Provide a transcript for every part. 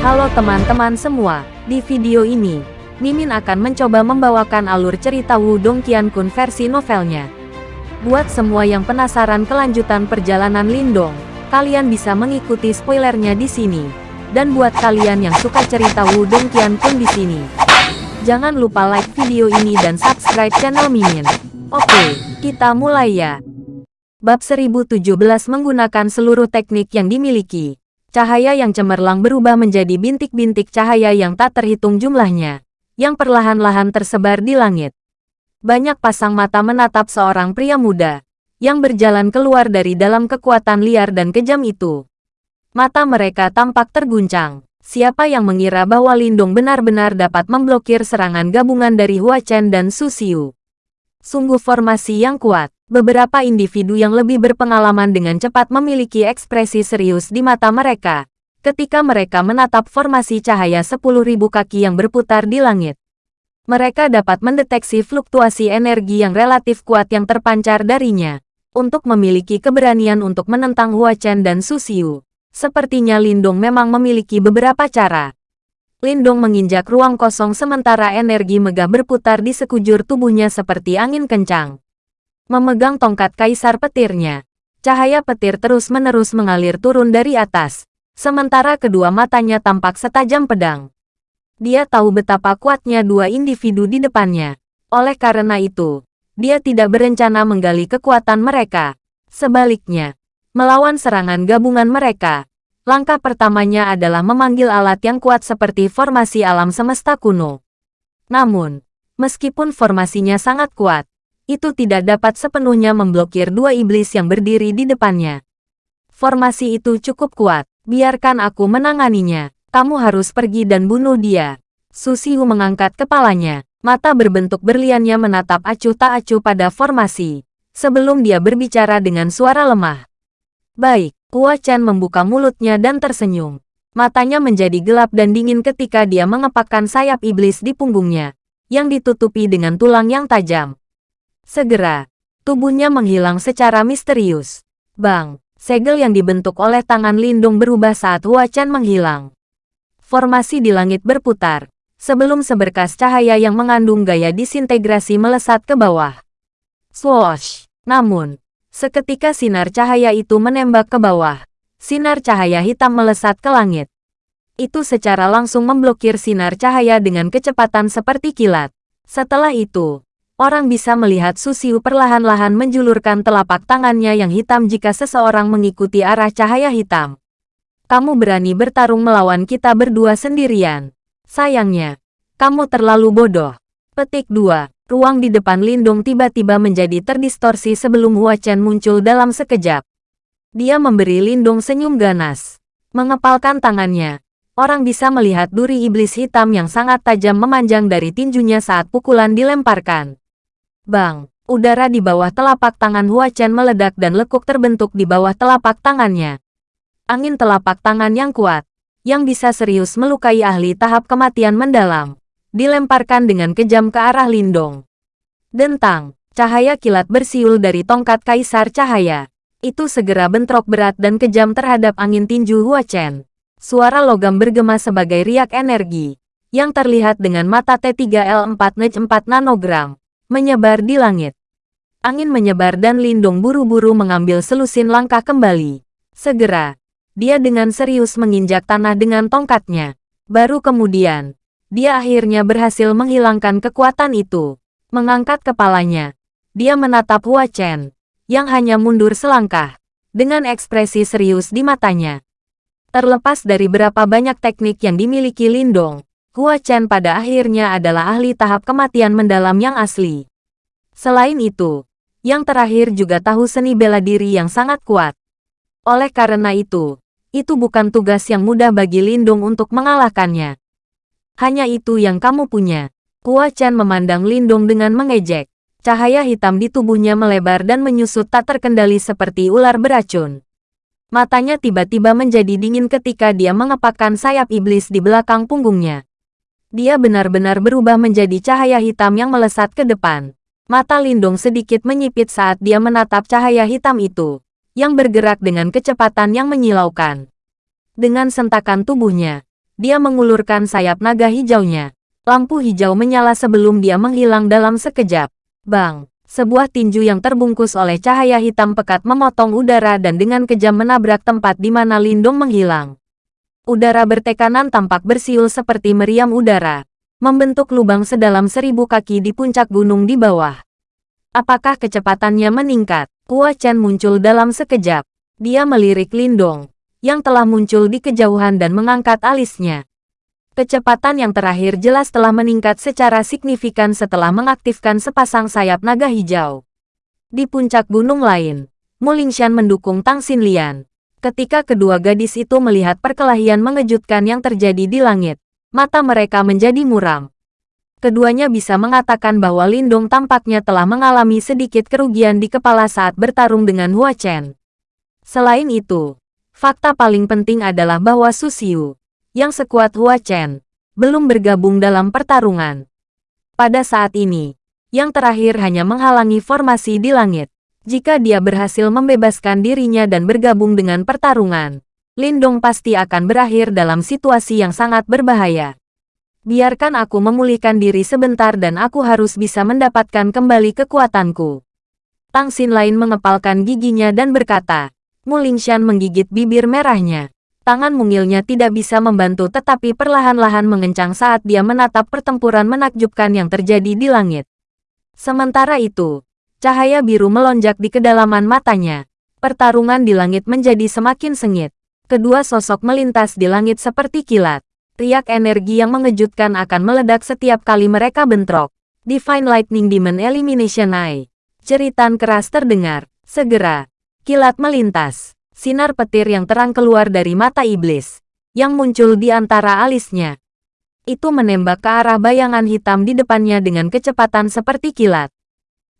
Halo teman-teman semua, di video ini, Mimin akan mencoba membawakan alur cerita Wudong Qiankun versi novelnya. Buat semua yang penasaran kelanjutan perjalanan Lindong, kalian bisa mengikuti spoilernya di sini. Dan buat kalian yang suka cerita Wudong Qiankun di sini, jangan lupa like video ini dan subscribe channel Mimin. Oke, kita mulai ya. Bab 1017 menggunakan seluruh teknik yang dimiliki. Cahaya yang cemerlang berubah menjadi bintik-bintik cahaya yang tak terhitung jumlahnya, yang perlahan-lahan tersebar di langit. Banyak pasang mata menatap seorang pria muda, yang berjalan keluar dari dalam kekuatan liar dan kejam itu. Mata mereka tampak terguncang. Siapa yang mengira bahwa Lindung benar-benar dapat memblokir serangan gabungan dari Hua Chen dan Su Xiu? Sungguh formasi yang kuat. Beberapa individu yang lebih berpengalaman dengan cepat memiliki ekspresi serius di mata mereka, ketika mereka menatap formasi cahaya 10.000 kaki yang berputar di langit. Mereka dapat mendeteksi fluktuasi energi yang relatif kuat yang terpancar darinya. Untuk memiliki keberanian untuk menentang Hua Chen dan Su Xiu, sepertinya Lindong memang memiliki beberapa cara. Lindong menginjak ruang kosong sementara energi megah berputar di sekujur tubuhnya seperti angin kencang memegang tongkat kaisar petirnya. Cahaya petir terus-menerus mengalir turun dari atas, sementara kedua matanya tampak setajam pedang. Dia tahu betapa kuatnya dua individu di depannya. Oleh karena itu, dia tidak berencana menggali kekuatan mereka. Sebaliknya, melawan serangan gabungan mereka, langkah pertamanya adalah memanggil alat yang kuat seperti formasi alam semesta kuno. Namun, meskipun formasinya sangat kuat, itu tidak dapat sepenuhnya memblokir dua iblis yang berdiri di depannya. Formasi itu cukup kuat, biarkan aku menanganinya. Kamu harus pergi dan bunuh dia. Susiu mengangkat kepalanya, mata berbentuk berliannya menatap acuh tak acuh pada formasi. Sebelum dia berbicara dengan suara lemah. Baik, Hua Chen membuka mulutnya dan tersenyum. Matanya menjadi gelap dan dingin ketika dia mengepakkan sayap iblis di punggungnya, yang ditutupi dengan tulang yang tajam. Segera, tubuhnya menghilang secara misterius. Bang, segel yang dibentuk oleh tangan Lindung berubah saat Hua Chen menghilang. Formasi di langit berputar, sebelum seberkas cahaya yang mengandung gaya disintegrasi melesat ke bawah. Swoosh! Namun, seketika sinar cahaya itu menembak ke bawah, sinar cahaya hitam melesat ke langit. Itu secara langsung memblokir sinar cahaya dengan kecepatan seperti kilat. Setelah itu, orang bisa melihat Susiu perlahan-lahan menjulurkan telapak tangannya yang hitam jika seseorang mengikuti arah cahaya hitam. Kamu berani bertarung melawan kita berdua sendirian. Sayangnya, kamu terlalu bodoh. Petik 2. Ruang di depan Lindung tiba-tiba menjadi terdistorsi sebelum Hua muncul dalam sekejap. Dia memberi Lindung senyum ganas. Mengepalkan tangannya, orang bisa melihat duri iblis hitam yang sangat tajam memanjang dari tinjunya saat pukulan dilemparkan. Bang, udara di bawah telapak tangan Hua Chen meledak dan lekuk terbentuk di bawah telapak tangannya. Angin telapak tangan yang kuat, yang bisa serius melukai ahli tahap kematian mendalam, dilemparkan dengan kejam ke arah Lindong. Dentang, cahaya kilat bersiul dari tongkat kaisar cahaya. Itu segera bentrok berat dan kejam terhadap angin tinju Hua Chen. Suara logam bergema sebagai riak energi, yang terlihat dengan mata T3L4 NEJ 4 nanogram menyebar di langit. Angin menyebar dan Lindung buru-buru mengambil selusin langkah kembali. Segera, dia dengan serius menginjak tanah dengan tongkatnya. Baru kemudian, dia akhirnya berhasil menghilangkan kekuatan itu. Mengangkat kepalanya, dia menatap Hua Chen, yang hanya mundur selangkah, dengan ekspresi serius di matanya. Terlepas dari berapa banyak teknik yang dimiliki Lindong, Hua Chen pada akhirnya adalah ahli tahap kematian mendalam yang asli. Selain itu, yang terakhir juga tahu seni bela diri yang sangat kuat. Oleh karena itu, itu bukan tugas yang mudah bagi Lindung untuk mengalahkannya. Hanya itu yang kamu punya. Hua Chen memandang Lindung dengan mengejek. Cahaya hitam di tubuhnya melebar dan menyusut tak terkendali seperti ular beracun. Matanya tiba-tiba menjadi dingin ketika dia mengepakkan sayap iblis di belakang punggungnya. Dia benar-benar berubah menjadi cahaya hitam yang melesat ke depan. Mata Lindung sedikit menyipit saat dia menatap cahaya hitam itu, yang bergerak dengan kecepatan yang menyilaukan. Dengan sentakan tubuhnya, dia mengulurkan sayap naga hijaunya. Lampu hijau menyala sebelum dia menghilang dalam sekejap. Bang! Sebuah tinju yang terbungkus oleh cahaya hitam pekat memotong udara dan dengan kejam menabrak tempat di mana Lindong menghilang. Udara bertekanan tampak bersiul seperti meriam udara, membentuk lubang sedalam seribu kaki di puncak gunung di bawah. Apakah kecepatannya meningkat? Hua Chen muncul dalam sekejap. Dia melirik Lindong, yang telah muncul di kejauhan dan mengangkat alisnya. Kecepatan yang terakhir jelas telah meningkat secara signifikan setelah mengaktifkan sepasang sayap naga hijau. Di puncak gunung lain, Mulingshan mendukung Tang Xinlian. Ketika kedua gadis itu melihat perkelahian mengejutkan yang terjadi di langit, mata mereka menjadi muram. Keduanya bisa mengatakan bahwa Lindong tampaknya telah mengalami sedikit kerugian di kepala saat bertarung dengan Hua Chen. Selain itu, fakta paling penting adalah bahwa Susiu, yang sekuat Hua Chen, belum bergabung dalam pertarungan. Pada saat ini, yang terakhir hanya menghalangi formasi di langit. Jika dia berhasil membebaskan dirinya dan bergabung dengan pertarungan, Lindong pasti akan berakhir dalam situasi yang sangat berbahaya. Biarkan aku memulihkan diri sebentar dan aku harus bisa mendapatkan kembali kekuatanku. Tang Xin lain mengepalkan giginya dan berkata, Mulingshan menggigit bibir merahnya. Tangan mungilnya tidak bisa membantu tetapi perlahan-lahan mengencang saat dia menatap pertempuran menakjubkan yang terjadi di langit. Sementara itu, cahaya biru melonjak di kedalaman matanya. Pertarungan di langit menjadi semakin sengit. Kedua sosok melintas di langit seperti kilat. Riak energi yang mengejutkan akan meledak setiap kali mereka bentrok. Divine Lightning Demon Elimination Eye. Ceritan keras terdengar. Segera, Kilat melintas. Sinar petir yang terang keluar dari mata iblis, yang muncul di antara alisnya. Itu menembak ke arah bayangan hitam di depannya dengan kecepatan seperti kilat.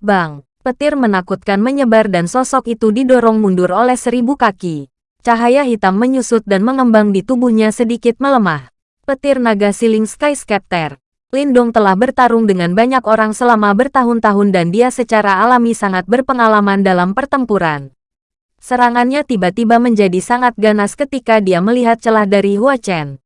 Bang! Petir menakutkan menyebar dan sosok itu didorong mundur oleh seribu kaki. Cahaya hitam menyusut dan mengembang di tubuhnya sedikit melemah. Petir naga siling Sky Scepter. Lindong telah bertarung dengan banyak orang selama bertahun-tahun dan dia secara alami sangat berpengalaman dalam pertempuran. Serangannya tiba-tiba menjadi sangat ganas ketika dia melihat celah dari Hua Chen.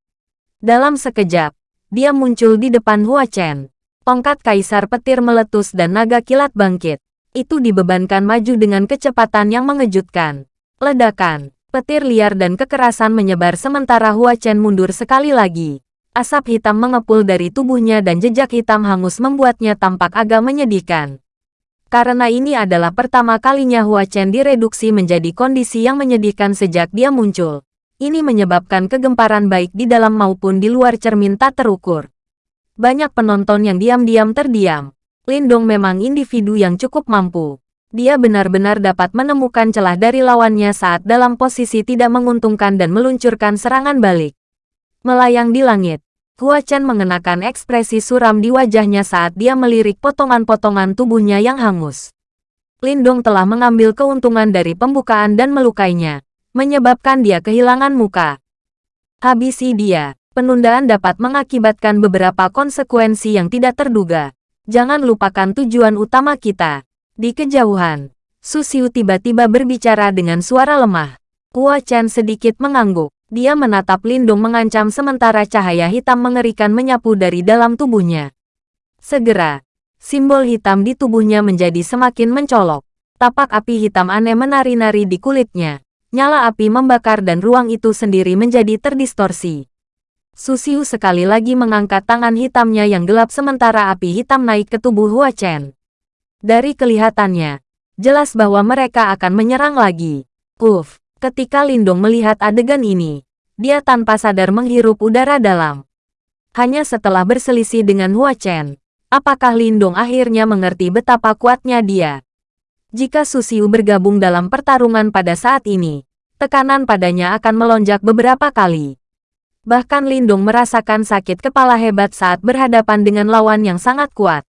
Dalam sekejap, dia muncul di depan Hua Chen. Tongkat kaisar petir meletus dan naga kilat bangkit. Itu dibebankan maju dengan kecepatan yang mengejutkan. Ledakan, petir liar dan kekerasan menyebar sementara Hua Chen mundur sekali lagi. Asap hitam mengepul dari tubuhnya dan jejak hitam hangus membuatnya tampak agak menyedihkan. Karena ini adalah pertama kalinya Hua Chen direduksi menjadi kondisi yang menyedihkan sejak dia muncul. Ini menyebabkan kegemparan baik di dalam maupun di luar cermin tak terukur. Banyak penonton yang diam-diam terdiam. Lindong memang individu yang cukup mampu. Dia benar-benar dapat menemukan celah dari lawannya saat dalam posisi tidak menguntungkan dan meluncurkan serangan balik. Melayang di langit, Hua Chen mengenakan ekspresi suram di wajahnya saat dia melirik potongan-potongan tubuhnya yang hangus. Lindong telah mengambil keuntungan dari pembukaan dan melukainya, menyebabkan dia kehilangan muka. Habisi dia, penundaan dapat mengakibatkan beberapa konsekuensi yang tidak terduga. Jangan lupakan tujuan utama kita. Di kejauhan, Susiu tiba-tiba berbicara dengan suara lemah. Hua Chen sedikit mengangguk. Dia menatap Lindung mengancam sementara cahaya hitam mengerikan menyapu dari dalam tubuhnya. Segera, simbol hitam di tubuhnya menjadi semakin mencolok. Tapak api hitam aneh menari-nari di kulitnya. Nyala api membakar dan ruang itu sendiri menjadi terdistorsi. Susiu sekali lagi mengangkat tangan hitamnya yang gelap sementara api hitam naik ke tubuh Hua Chen. Dari kelihatannya, jelas bahwa mereka akan menyerang lagi. Uff, Ketika Lindong melihat adegan ini, dia tanpa sadar menghirup udara dalam. Hanya setelah berselisih dengan Hua Chen, apakah Lindong akhirnya mengerti betapa kuatnya dia? Jika Susiu bergabung dalam pertarungan pada saat ini, tekanan padanya akan melonjak beberapa kali. Bahkan Lindong merasakan sakit kepala hebat saat berhadapan dengan lawan yang sangat kuat.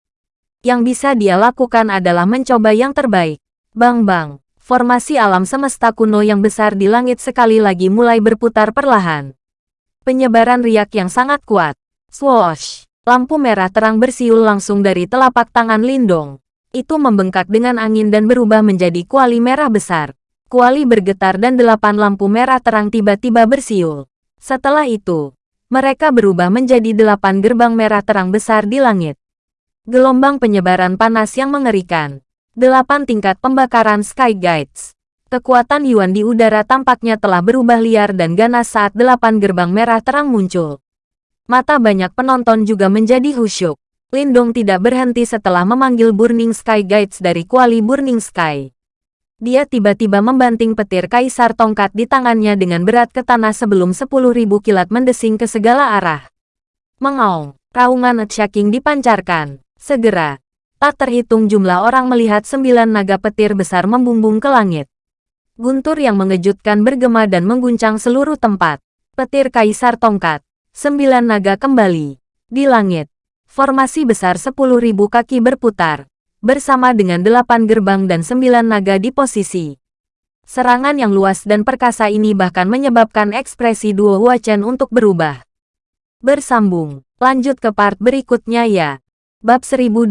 Yang bisa dia lakukan adalah mencoba yang terbaik. Bang-bang formasi alam semesta kuno yang besar di langit sekali lagi mulai berputar perlahan. Penyebaran riak yang sangat kuat. Swoosh! Lampu merah terang bersiul langsung dari telapak tangan Lindong. Itu membengkak dengan angin dan berubah menjadi kuali merah besar. Kuali bergetar dan delapan lampu merah terang tiba-tiba bersiul. Setelah itu, mereka berubah menjadi delapan gerbang merah terang besar di langit. Gelombang penyebaran panas yang mengerikan. Delapan tingkat pembakaran Sky Guides. Kekuatan Yuan di udara tampaknya telah berubah liar dan ganas saat delapan gerbang merah terang muncul. Mata banyak penonton juga menjadi khusyuk. Lindong tidak berhenti setelah memanggil Burning Sky Guides dari kuali Burning Sky. Dia tiba-tiba membanting petir kaisar tongkat di tangannya dengan berat ke tanah sebelum 10.000 kilat mendesing ke segala arah. Mengaung, raungan shaking dipancarkan. Segera, tak terhitung jumlah orang melihat sembilan naga petir besar membumbung ke langit. Guntur yang mengejutkan bergema dan mengguncang seluruh tempat. Petir kaisar tongkat. Sembilan naga kembali. Di langit, Formasi besar 10.000 kaki berputar, bersama dengan delapan gerbang dan sembilan naga di posisi. Serangan yang luas dan perkasa ini bahkan menyebabkan ekspresi duo Huachen untuk berubah. Bersambung, lanjut ke part berikutnya ya. Bab 1018,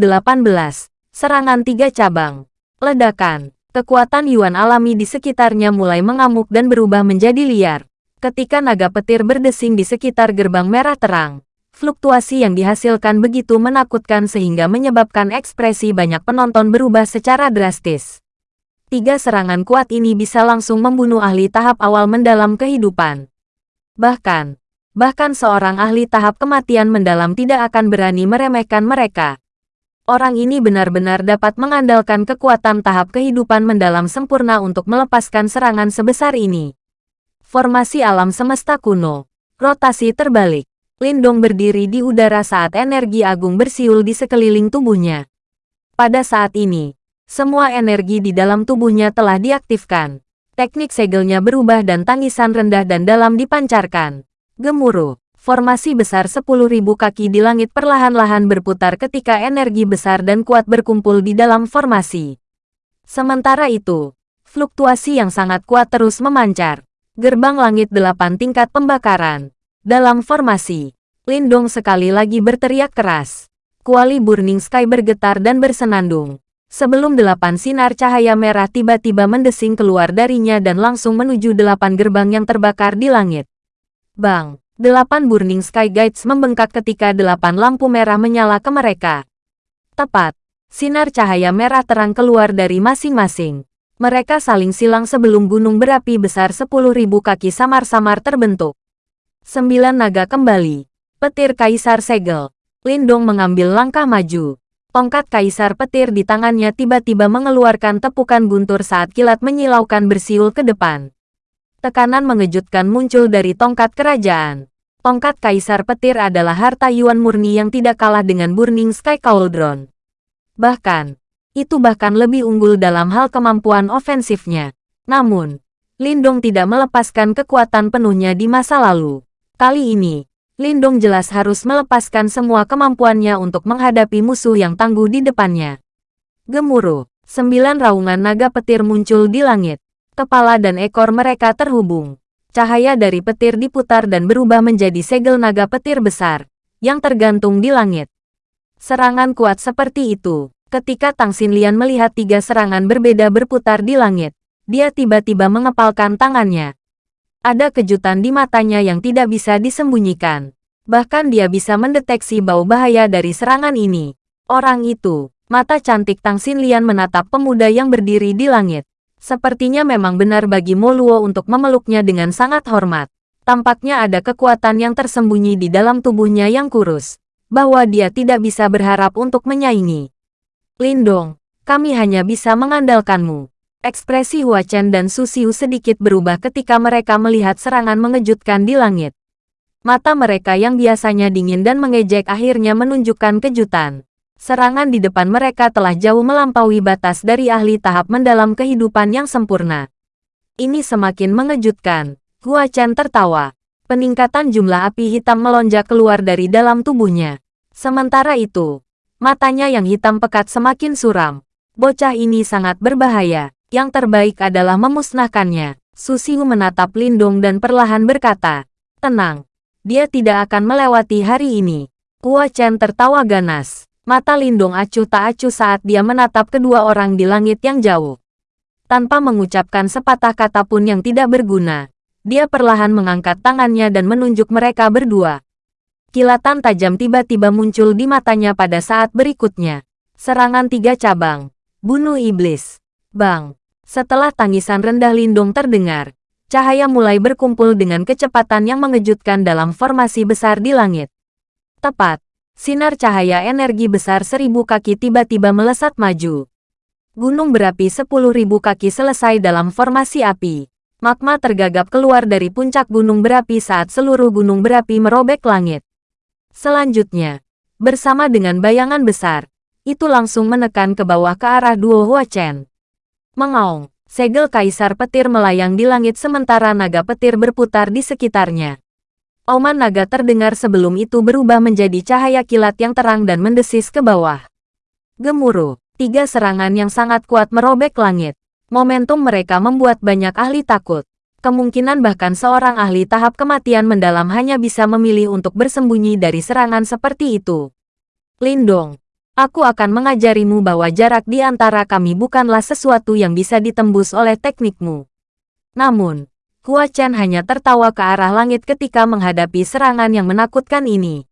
Serangan Tiga Cabang. Ledakan, kekuatan Yuan alami di sekitarnya mulai mengamuk dan berubah menjadi liar. Ketika naga petir berdesing di sekitar gerbang merah terang, Fluktuasi yang dihasilkan begitu menakutkan sehingga menyebabkan ekspresi banyak penonton berubah secara drastis. Tiga serangan kuat ini bisa langsung membunuh ahli tahap awal mendalam kehidupan. Bahkan, bahkan seorang ahli tahap kematian mendalam tidak akan berani meremehkan mereka. Orang ini benar-benar dapat mengandalkan kekuatan tahap kehidupan mendalam sempurna untuk melepaskan serangan sebesar ini. Formasi alam semesta kuno. Rotasi terbalik. Lindong berdiri di udara saat energi agung bersiul di sekeliling tubuhnya. Pada saat ini, semua energi di dalam tubuhnya telah diaktifkan. Teknik segelnya berubah dan tangisan rendah dan dalam dipancarkan. Gemuruh, formasi besar 10.000 kaki di langit perlahan-lahan berputar ketika energi besar dan kuat berkumpul di dalam formasi. Sementara itu, fluktuasi yang sangat kuat terus memancar. Gerbang langit delapan tingkat pembakaran. Dalam formasi, Lindong sekali lagi berteriak keras. Kuali Burning Sky bergetar dan bersenandung. Sebelum delapan sinar cahaya merah tiba-tiba mendesing keluar darinya dan langsung menuju delapan gerbang yang terbakar di langit. Bang! Delapan Burning Sky Guides membengkak ketika delapan lampu merah menyala ke mereka. Tepat, sinar cahaya merah terang keluar dari masing-masing. Mereka saling silang sebelum gunung berapi besar 10.000 kaki samar-samar terbentuk. Sembilan naga kembali. Petir Kaisar Segel. Lindong mengambil langkah maju. Tongkat Kaisar Petir di tangannya tiba-tiba mengeluarkan tepukan guntur saat kilat menyilaukan bersiul ke depan. Tekanan mengejutkan muncul dari tongkat kerajaan. Tongkat Kaisar Petir adalah harta Yuan murni yang tidak kalah dengan Burning Sky Cauldron. Bahkan, itu bahkan lebih unggul dalam hal kemampuan ofensifnya. Namun, Lindong tidak melepaskan kekuatan penuhnya di masa lalu. Kali ini, Lindong jelas harus melepaskan semua kemampuannya untuk menghadapi musuh yang tangguh di depannya. Gemuruh, sembilan raungan naga petir muncul di langit. Kepala dan ekor mereka terhubung. Cahaya dari petir diputar dan berubah menjadi segel naga petir besar, yang tergantung di langit. Serangan kuat seperti itu. Ketika Tang Xinlian melihat tiga serangan berbeda berputar di langit, dia tiba-tiba mengepalkan tangannya. Ada kejutan di matanya yang tidak bisa disembunyikan. Bahkan dia bisa mendeteksi bau bahaya dari serangan ini. Orang itu, mata cantik Tang Xinlian menatap pemuda yang berdiri di langit. Sepertinya memang benar bagi Moluo untuk memeluknya dengan sangat hormat. Tampaknya ada kekuatan yang tersembunyi di dalam tubuhnya yang kurus. Bahwa dia tidak bisa berharap untuk menyaingi. Lindong, kami hanya bisa mengandalkanmu. Ekspresi Hua Chen dan Su Xiu sedikit berubah ketika mereka melihat serangan mengejutkan di langit. Mata mereka yang biasanya dingin dan mengejek akhirnya menunjukkan kejutan. Serangan di depan mereka telah jauh melampaui batas dari ahli tahap mendalam kehidupan yang sempurna. Ini semakin mengejutkan. Hua Chen tertawa. Peningkatan jumlah api hitam melonjak keluar dari dalam tubuhnya. Sementara itu, matanya yang hitam pekat semakin suram. Bocah ini sangat berbahaya. Yang terbaik adalah memusnahkannya. Susiu menatap Lindong dan perlahan berkata, Tenang, dia tidak akan melewati hari ini. Hua Chen tertawa ganas. Mata Lindong acuh tak acuh saat dia menatap kedua orang di langit yang jauh. Tanpa mengucapkan sepatah kata pun yang tidak berguna, dia perlahan mengangkat tangannya dan menunjuk mereka berdua. Kilatan tajam tiba-tiba muncul di matanya pada saat berikutnya. Serangan tiga cabang. Bunuh iblis. Bang. Setelah tangisan rendah Lindung terdengar, cahaya mulai berkumpul dengan kecepatan yang mengejutkan dalam formasi besar di langit. Tepat. Sinar cahaya energi besar seribu kaki tiba-tiba melesat maju. Gunung berapi sepuluh ribu kaki selesai dalam formasi api. Magma tergagap keluar dari puncak gunung berapi saat seluruh gunung berapi merobek langit. Selanjutnya, bersama dengan bayangan besar, itu langsung menekan ke bawah ke arah duo Hua Chen. Mengaung, segel kaisar petir melayang di langit sementara naga petir berputar di sekitarnya. Auman naga terdengar sebelum itu berubah menjadi cahaya kilat yang terang dan mendesis ke bawah. Gemuruh, tiga serangan yang sangat kuat merobek langit. Momentum mereka membuat banyak ahli takut. Kemungkinan bahkan seorang ahli tahap kematian mendalam hanya bisa memilih untuk bersembunyi dari serangan seperti itu. Lindong, aku akan mengajarimu bahwa jarak di antara kami bukanlah sesuatu yang bisa ditembus oleh teknikmu. Namun, Hua Chen hanya tertawa ke arah langit ketika menghadapi serangan yang menakutkan ini.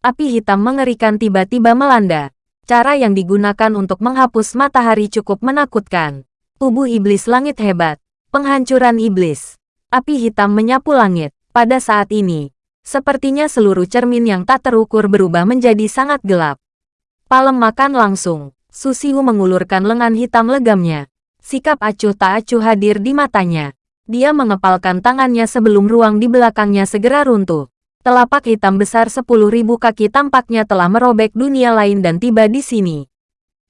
Api hitam mengerikan tiba-tiba melanda. Cara yang digunakan untuk menghapus matahari cukup menakutkan. Tubuh iblis langit hebat. Penghancuran iblis. Api hitam menyapu langit. Pada saat ini, sepertinya seluruh cermin yang tak terukur berubah menjadi sangat gelap. Palem makan langsung. Susiu mengulurkan lengan hitam legamnya. Sikap acuh tak acuh hadir di matanya. Dia mengepalkan tangannya sebelum ruang di belakangnya segera runtuh. Telapak hitam besar sepuluh ribu kaki tampaknya telah merobek dunia lain dan tiba di sini.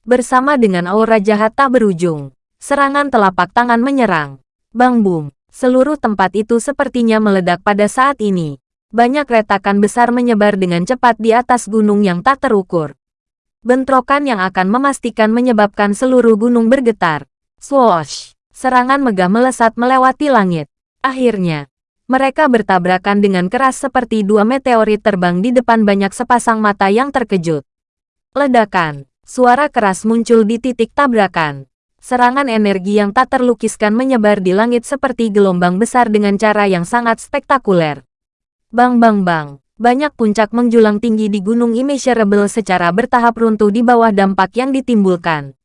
Bersama dengan aura jahat tak berujung, Serangan telapak tangan menyerang. Bang bung, seluruh tempat itu sepertinya meledak pada saat ini. Banyak retakan besar menyebar dengan cepat di atas gunung yang tak terukur. Bentrokan yang akan memastikan menyebabkan seluruh gunung bergetar. Swoosh! Serangan megah melesat melewati langit. Akhirnya, mereka bertabrakan dengan keras seperti dua meteorit terbang di depan banyak sepasang mata yang terkejut. Ledakan, suara keras muncul di titik tabrakan. Serangan energi yang tak terlukiskan menyebar di langit seperti gelombang besar dengan cara yang sangat spektakuler. Bang bang bang, banyak puncak menjulang tinggi di Gunung Immeasurable secara bertahap runtuh di bawah dampak yang ditimbulkan.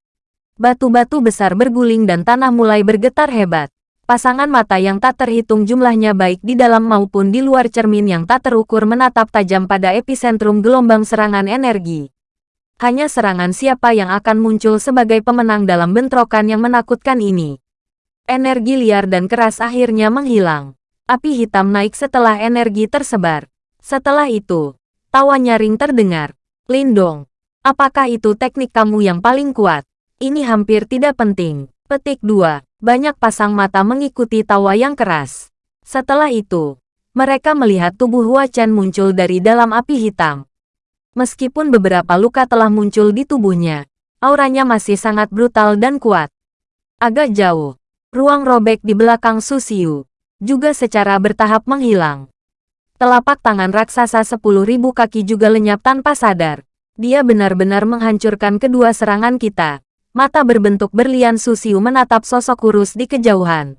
Batu-batu besar berguling dan tanah mulai bergetar hebat. Pasangan mata yang tak terhitung jumlahnya baik di dalam maupun di luar cermin yang tak terukur menatap tajam pada epicentrum gelombang serangan energi. Hanya serangan siapa yang akan muncul sebagai pemenang dalam bentrokan yang menakutkan ini. Energi liar dan keras akhirnya menghilang. Api hitam naik setelah energi tersebar. Setelah itu, tawa nyaring terdengar. Lindong, apakah itu teknik kamu yang paling kuat? Ini hampir tidak penting. Petik 2. Banyak pasang mata mengikuti tawa yang keras. Setelah itu, mereka melihat tubuh Hua Chen muncul dari dalam api hitam. Meskipun beberapa luka telah muncul di tubuhnya, auranya masih sangat brutal dan kuat. Agak jauh, ruang robek di belakang Susiu juga secara bertahap menghilang. Telapak tangan raksasa sepuluh ribu kaki juga lenyap tanpa sadar. Dia benar-benar menghancurkan kedua serangan kita. Mata berbentuk berlian Susiu menatap sosok kurus di kejauhan.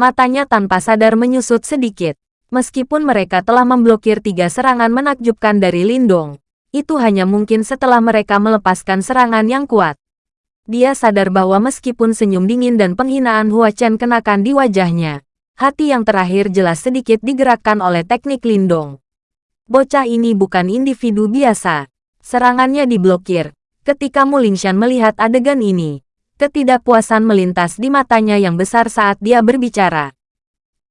Matanya tanpa sadar menyusut sedikit. Meskipun mereka telah memblokir tiga serangan menakjubkan dari Lindong, itu hanya mungkin setelah mereka melepaskan serangan yang kuat. Dia sadar bahwa meskipun senyum dingin dan penghinaan Hua Chen kenakan di wajahnya, hati yang terakhir jelas sedikit digerakkan oleh teknik Lindong. Bocah ini bukan individu biasa. Serangannya diblokir. Ketika Mu Lingshan melihat adegan ini, ketidakpuasan melintas di matanya yang besar saat dia berbicara.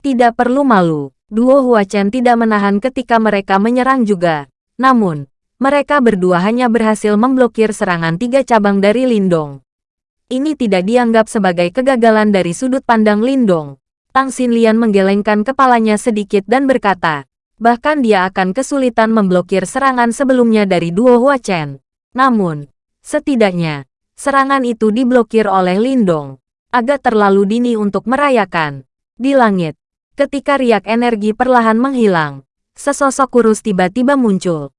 Tidak perlu malu, duo Hua Chen tidak menahan ketika mereka menyerang juga. Namun, mereka berdua hanya berhasil memblokir serangan tiga cabang dari Lindong. Ini tidak dianggap sebagai kegagalan dari sudut pandang Lindong. Tang Xinlian menggelengkan kepalanya sedikit dan berkata, bahkan dia akan kesulitan memblokir serangan sebelumnya dari duo Hua Chen. Namun, setidaknya, serangan itu diblokir oleh Lindong. Agak terlalu dini untuk merayakan. Di langit, ketika riak energi perlahan menghilang, sesosok kurus tiba-tiba muncul.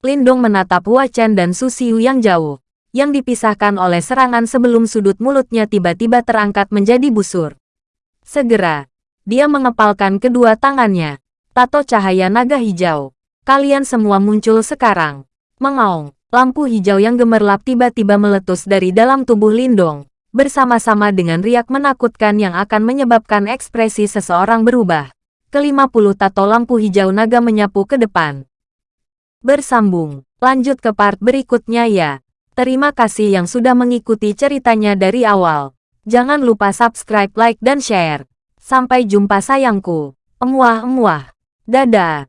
Lindong menatap Hua Chen dan Su Xiu yang jauh, yang dipisahkan oleh serangan sebelum sudut mulutnya tiba-tiba terangkat menjadi busur. Segera, dia mengepalkan kedua tangannya. Tato cahaya naga hijau. Kalian semua muncul sekarang. Mengaung, lampu hijau yang gemerlap tiba-tiba meletus dari dalam tubuh Lindong, bersama-sama dengan riak menakutkan yang akan menyebabkan ekspresi seseorang berubah. Kelima puluh tato lampu hijau naga menyapu ke depan. Bersambung, lanjut ke part berikutnya ya. Terima kasih yang sudah mengikuti ceritanya dari awal. Jangan lupa subscribe, like, dan share. Sampai jumpa sayangku. Emuah-emuah. Dadah.